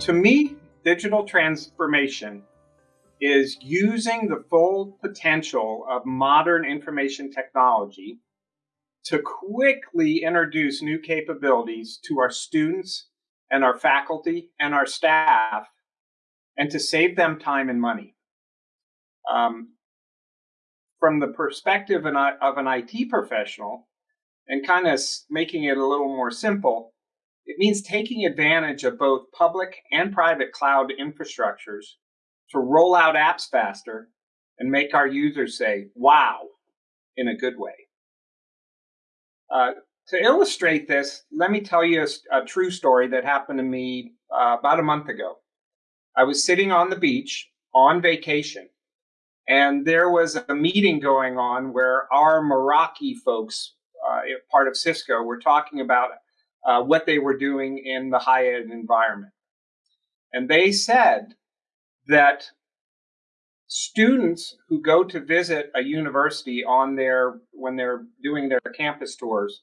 To me, digital transformation is using the full potential of modern information technology to quickly introduce new capabilities to our students and our faculty and our staff and to save them time and money. Um, from the perspective of an IT professional and kind of making it a little more simple, it means taking advantage of both public and private cloud infrastructures to roll out apps faster and make our users say, wow, in a good way. Uh, to illustrate this, let me tell you a, a true story that happened to me uh, about a month ago. I was sitting on the beach on vacation, and there was a meeting going on where our Meraki folks, uh, part of Cisco, were talking about uh, what they were doing in the high ed environment. And they said that students who go to visit a university on their when they're doing their campus tours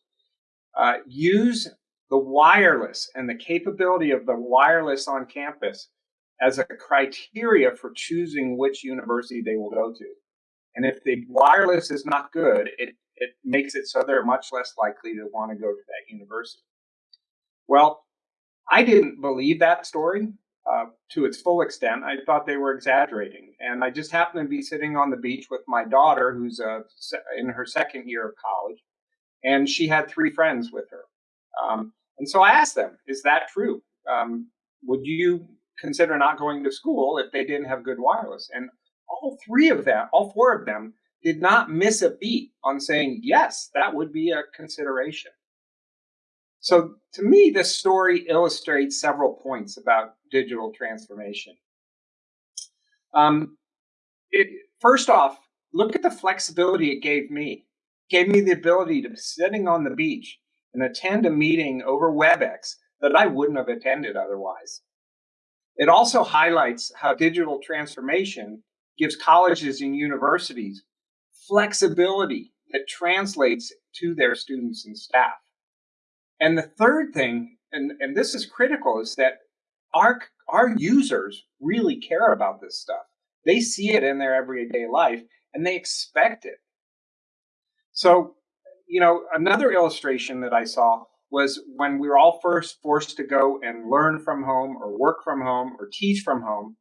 uh, use the wireless and the capability of the wireless on campus as a criteria for choosing which university they will go to. And if the wireless is not good, it, it makes it so they're much less likely to want to go to that university. Well, I didn't believe that story uh, to its full extent. I thought they were exaggerating. And I just happened to be sitting on the beach with my daughter, who's uh, in her second year of college, and she had three friends with her. Um, and so I asked them, Is that true? Um, would you consider not going to school if they didn't have good wireless? And all three of them, all four of them, did not miss a beat on saying, Yes, that would be a consideration. So to me, this story illustrates several points about digital transformation. Um, it, first off, look at the flexibility it gave me. It gave me the ability to be sitting on the beach and attend a meeting over WebEx that I wouldn't have attended otherwise. It also highlights how digital transformation gives colleges and universities flexibility that translates to their students and staff. And the third thing, and, and this is critical, is that our, our users really care about this stuff. They see it in their everyday life and they expect it. So, you know, another illustration that I saw was when we were all first forced to go and learn from home or work from home or teach from home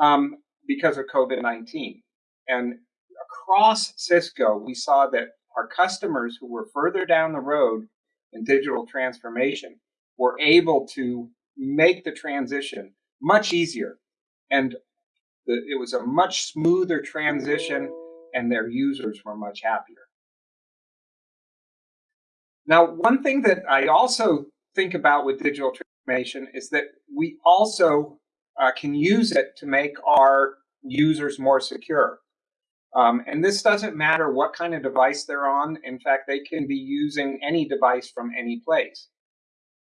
um, because of COVID 19. And across Cisco, we saw that our customers who were further down the road and digital transformation were able to make the transition much easier. And the, it was a much smoother transition, and their users were much happier. Now, one thing that I also think about with digital transformation is that we also uh, can use it to make our users more secure. Um, and this doesn't matter what kind of device they're on. In fact, they can be using any device from any place.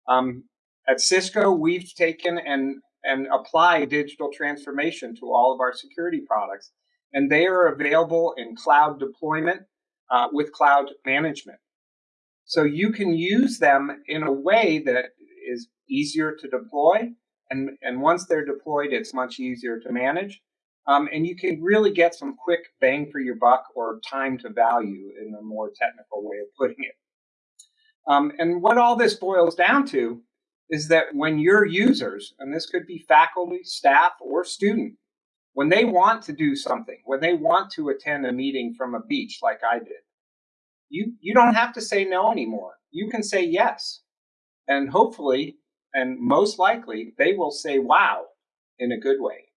Um, at Cisco, we've taken and, and applied digital transformation to all of our security products, and they are available in cloud deployment uh, with cloud management. So you can use them in a way that is easier to deploy, and, and once they're deployed, it's much easier to manage. Um, and you can really get some quick bang for your buck or time to value in a more technical way of putting it. Um, and what all this boils down to is that when your users, and this could be faculty, staff, or student, when they want to do something, when they want to attend a meeting from a beach like I did, you, you don't have to say no anymore. You can say yes. And hopefully, and most likely, they will say wow in a good way.